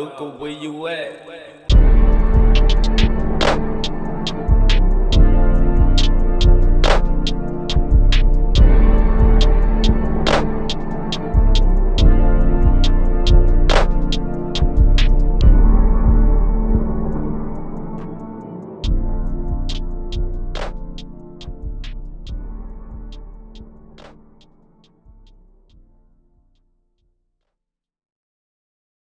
look at where you at?